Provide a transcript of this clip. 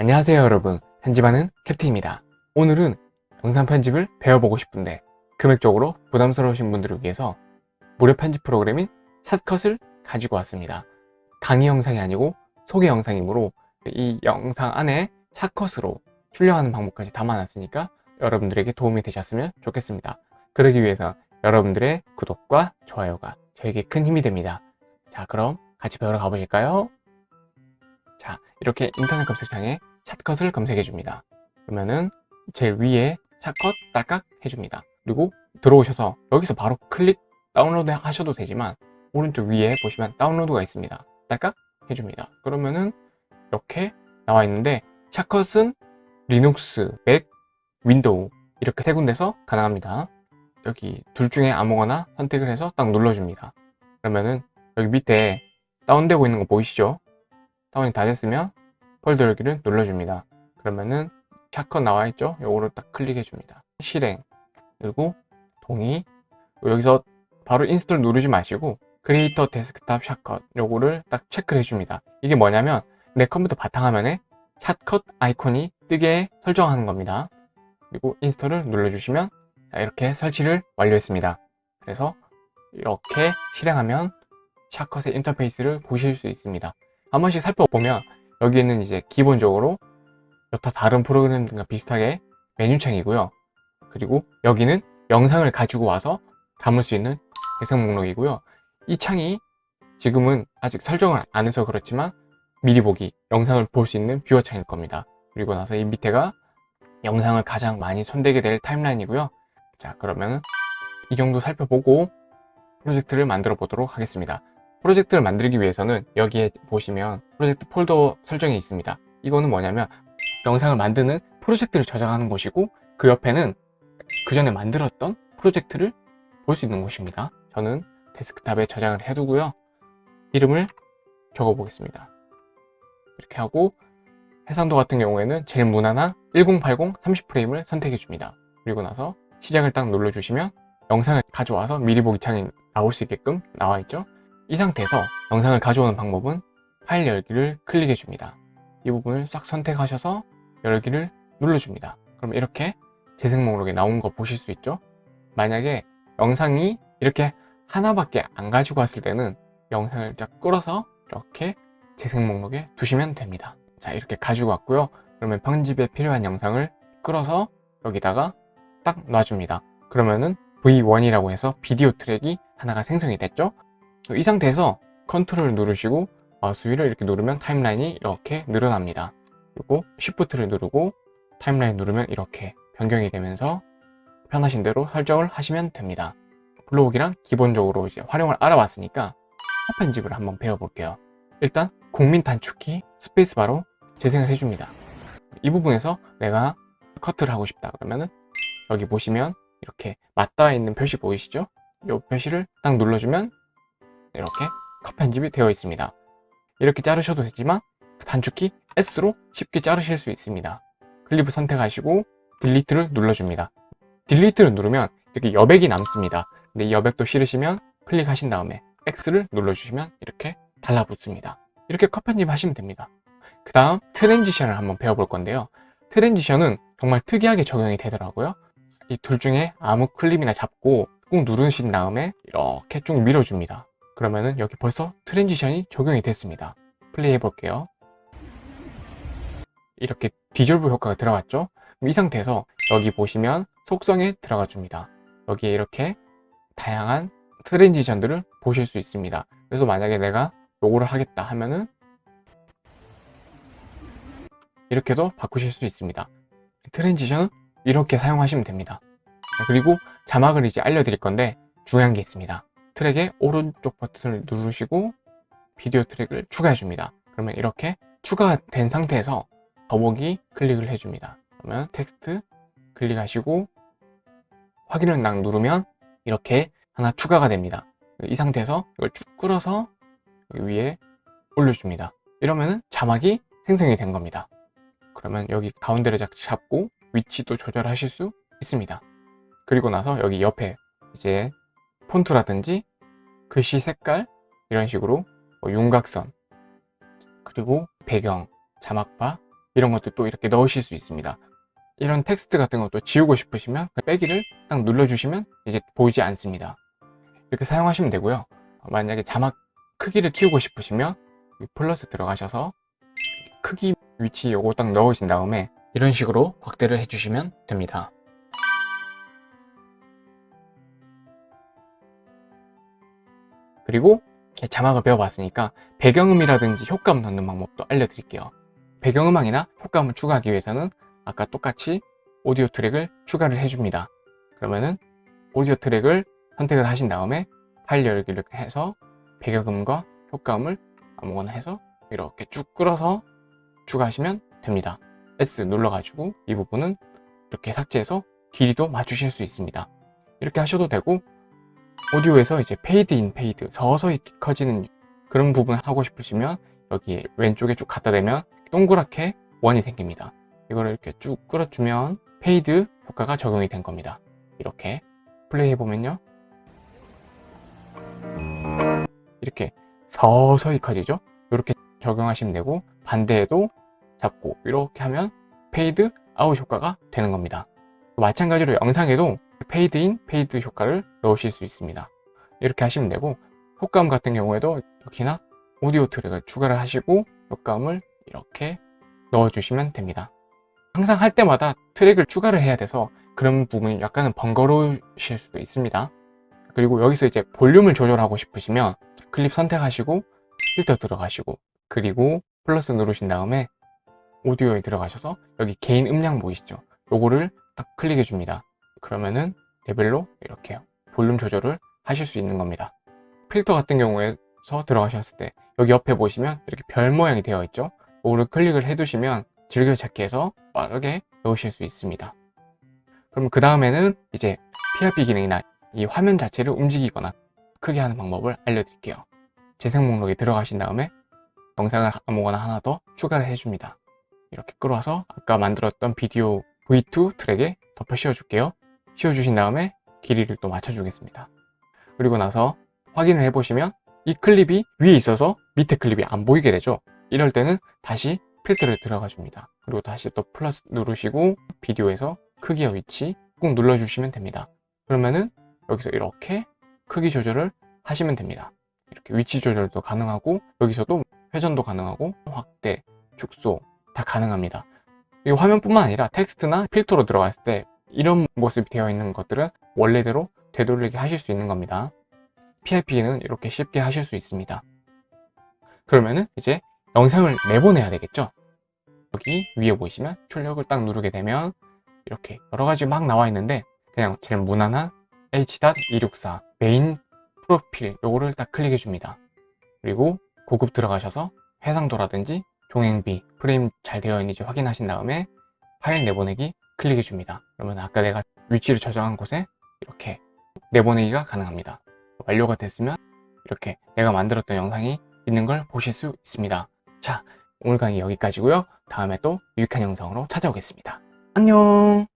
안녕하세요 여러분. 편집하는 캡틴입니다. 오늘은 영상 편집을 배워보고 싶은데 금액적으로 부담스러우신 분들을 위해서 무료 편집 프로그램인 샷컷을 가지고 왔습니다. 강의 영상이 아니고 소개 영상이므로 이 영상 안에 샷컷으로 출력하는 방법까지 담아놨으니까 여러분들에게 도움이 되셨으면 좋겠습니다. 그러기 위해서 여러분들의 구독과 좋아요가 저에게 큰 힘이 됩니다. 자 그럼 같이 배우러 가보실까요? 자 이렇게 인터넷 검색창에 Shotcut을 검색해 줍니다. 그러면은 제일 위에 Shotcut 딸깍 해줍니다. 그리고 들어오셔서 여기서 바로 클릭 다운로드 하셔도 되지만 오른쪽 위에 보시면 다운로드가 있습니다. 딸깍 해줍니다. 그러면은 이렇게 나와 있는데 Shotcut은 리눅스, 맥, 윈도우 이렇게 세 군데서 가능합니다. 여기 둘 중에 아무거나 선택을 해서 딱 눌러줍니다. 그러면은 여기 밑에 다운되고 있는 거 보이시죠? 다운이 다 됐으면 폴더 열기를 눌러줍니다. 그러면은 Shotcut 나와 있죠? 요거를 딱 클릭해 줍니다. 실행. 그리고 동의. 여기서 바로 install 누르지 마시고 Create Desktop Shortcut 요거를 딱 체크를 해줍니다. 이게 뭐냐면 내 컴퓨터 바탕화면에 Shotcut 아이콘이 뜨게 설정하는 겁니다. 그리고 install을 눌러주시면 이렇게 설치를 완료했습니다. 그래서 이렇게 실행하면 샷컷의 인터페이스를 보실 수 있습니다. 한 번씩 살펴보면 여기에는 이제 기본적으로 여타 다른 프로그램들과 비슷하게 메뉴창이고요. 그리고 여기는 영상을 가지고 와서 담을 수 있는 재생 목록이고요. 이 창이 지금은 아직 설정을 안 해서 그렇지만 미리 보기 영상을 볼 수 있는 뷰어 창일 겁니다. 그리고 나서 이 밑에가 영상을 가장 많이 손대게 될 타임라인이고요. 자 그러면 이 정도 살펴보고 프로젝트를 만들어 보도록 하겠습니다 프로젝트를 만들기 위해서는 여기에 보시면 프로젝트 폴더 설정이 있습니다. 이거는 뭐냐면 영상을 만드는 프로젝트를 저장하는 곳이고 그 옆에는 그 전에 만들었던 프로젝트를 볼 수 있는 곳입니다. 저는 데스크탑에 저장을 해두고요. 이름을 적어 보겠습니다. 이렇게 하고 해상도 같은 경우에는 제일 무난한 1080 30프레임을 선택해 줍니다. 그리고 나서 시작을 딱 눌러주시면 영상을 가져와서 미리 보기 창이 나올 수 있게끔 나와 있죠 이 상태에서 영상을 가져오는 방법은 파일 열기를 클릭해 줍니다. 이 부분을 싹 선택하셔서 열기를 눌러줍니다. 그럼 이렇게 재생 목록에 나온 거 보실 수 있죠? 만약에 영상이 이렇게 하나밖에 안 가지고 왔을 때는 영상을 쫙 끌어서 이렇게 재생 목록에 두시면 됩니다. 자 이렇게 가지고 왔고요. 그러면 편집에 필요한 영상을 끌어서 여기다가 딱 놔줍니다. 그러면은 V1이라고 해서 비디오 트랙이 하나가 생성이 됐죠 이 상태에서 컨트롤 누르시고 마우스 휠을 이렇게 누르면 타임라인이 이렇게 늘어납니다. 그리고 Shift를 누르고 타임라인 누르면 이렇게 변경이 되면서 편하신 대로 설정을 하시면 됩니다. 블로그랑 기본적으로 이제 활용을 알아봤으니까 편집을 한번 배워볼게요. 일단 국민 단축키 스페이스바로 재생을 해줍니다. 이 부분에서 내가 커트를 하고 싶다 그러면은 여기 보시면 이렇게 맞닿아 있는 표시 보이시죠? 이 표시를 딱 눌러주면 이렇게 컷 편집이 되어 있습니다. 이렇게 자르셔도 되지만 단축키 S로 쉽게 자르실 수 있습니다. 클립을 선택하시고 Delete를 눌러줍니다. Delete를 누르면 이렇게 여백이 남습니다. 근데 이 여백도 싫으시면 클릭하신 다음에 X를 눌러주시면 이렇게 달라붙습니다. 이렇게 컷 편집하시면 됩니다. 그 다음 transition을 한번 배워볼 건데요. transition은 정말 특이하게 적용이 되더라고요. 이 둘 중에 아무 클립이나 잡고 꾹 누르신 다음에 이렇게 쭉 밀어줍니다 그러면은 여기 벌써 transition이 적용이 됐습니다. 플레이 해볼게요. 이렇게 디졸브 효과가 들어갔죠? 이 상태에서 여기 보시면 속성에 들어가 줍니다. 여기에 이렇게 다양한 transition들을 보실 수 있습니다. 그래서 만약에 내가 요거를 하겠다 하면은 이렇게도 바꾸실 수 있습니다. transition은 이렇게 사용하시면 됩니다. 그리고 자막을 이제 알려드릴 건데 중요한 게 있습니다 트랙의 오른쪽 버튼을 누르시고 비디오 트랙을 추가해 줍니다. 그러면 이렇게 추가가 된 상태에서 더보기 클릭을 해줍니다. 그러면 텍스트 클릭하시고 확인을 딱 누르면 이렇게 하나 추가가 됩니다. 이 상태에서 이걸 쭉 끌어서 위에 올려줍니다. 이러면 자막이 생성이 된 겁니다. 그러면 여기 가운데를 잡고 위치도 조절하실 수 있습니다. 그리고 나서 여기 옆에 이제 폰트라든지 글씨 색깔 이런 식으로 뭐 윤곽선 그리고 배경, 자막바 이런 것도 또 이렇게 넣으실 수 있습니다. 이런 텍스트 같은 것도 지우고 싶으시면 그 빼기를 딱 눌러주시면 이제 보이지 않습니다. 이렇게 사용하시면 되고요. 만약에 자막 크기를 키우고 싶으시면 플러스 들어가셔서 크기 위치 요거 딱 넣으신 다음에 이런 식으로 확대를 해주시면 됩니다. 그리고 자막을 배워봤으니까 배경음이라든지 효과음 넣는 방법도 알려드릴게요. 배경음악이나 효과음을 추가하기 위해서는 아까 똑같이 오디오 트랙을 추가를 해줍니다. 그러면은 오디오 트랙을 선택을 하신 다음에 파일 열기를 해서 배경음과 효과음을 아무거나 해서 이렇게 쭉 끌어서 추가하시면 됩니다. S 눌러가지고 이 부분은 이렇게 삭제해서 길이도 맞추실 수 있습니다. 이렇게 하셔도 되고 오디오에서 이제 페이드 인 페이드 서서히 커지는 그런 부분 하고 싶으시면 여기 왼쪽에 쭉 갖다 대면 동그랗게 원이 생깁니다. 이거를 이렇게 쭉 끌어주면 페이드 효과가 적용이 된 겁니다. 이렇게 플레이 해보면요. 이렇게 서서히 커지죠? 이렇게 적용하시면 되고 반대에도 잡고 이렇게 하면 페이드 아웃 효과가 되는 겁니다. 마찬가지로 영상에도 페이드 인, 페이드 효과를 넣으실 수 있습니다. 이렇게 하시면 되고 효과음 같은 경우에도 역시나 오디오 트랙을 추가를 하시고 효과음을 이렇게 넣어주시면 됩니다. 항상 할 때마다 트랙을 추가를 해야 돼서 그런 부분이 약간은 번거로우실 수도 있습니다. 그리고 여기서 이제 볼륨을 조절하고 싶으시면 클립 선택하시고 필터 들어가시고 그리고 플러스 누르신 다음에 오디오에 들어가셔서 여기 개인 음량 보이시죠? 요거를 딱 클릭해 줍니다. 그러면은 레벨로 이렇게 볼륨 조절을 하실 수 있는 겁니다. 필터 같은 경우에서 들어가셨을 때 여기 옆에 보시면 이렇게 별 모양이 되어 있죠? 요거를 클릭을 해 두시면 즐겨찾기 해서 빠르게 넣으실 수 있습니다. 그럼 그 다음에는 이제 PRP 기능이나 이 화면 자체를 움직이거나 크게 하는 방법을 알려드릴게요. 재생 목록에 들어가신 다음에 영상을 아무거나 하나 더 추가를 해줍니다. 이렇게 끌어와서 아까 만들었던 비디오 V2 트랙에 덮어 씌워줄게요. 씌워주신 다음에 길이를 또 맞춰주겠습니다. 그리고 나서 확인을 해보시면 이 클립이 위에 있어서 밑에 클립이 안 보이게 되죠. 이럴 때는 다시 필터를 들어가 줍니다. 그리고 다시 또 플러스 누르시고 비디오에서 크기와 위치 꾹 눌러주시면 됩니다. 그러면은 여기서 이렇게 크기 조절을 하시면 됩니다. 이렇게 위치 조절도 가능하고 여기서도 회전도 가능하고 확대, 축소 다 가능합니다. 이 화면뿐만 아니라 텍스트나 필터로 들어갔을 때 이런 모습이 되어 있는 것들은 원래대로 되돌리게 하실 수 있는 겁니다. PIP는 이렇게 쉽게 하실 수 있습니다. 그러면은 이제 영상을 내보내야 되겠죠? 여기 위에 보시면 출력을 딱 누르게 되면 이렇게 여러 가지 막 나와 있는데 그냥 제일 무난한 H.264 메인 프로필 요거를 딱 클릭해 줍니다. 그리고 고급 들어가셔서 해상도라든지 종행비, 프레임 잘 되어 있는지 확인하신 다음에 파일 내보내기 클릭해 줍니다. 그러면 아까 내가 위치를 저장한 곳에 이렇게 내보내기가 가능합니다. 완료가 됐으면 이렇게 내가 만들었던 영상이 있는 걸 보실 수 있습니다. 자, 오늘 강의 여기까지고요. 다음에 또 유익한 영상으로 찾아오겠습니다. 안녕!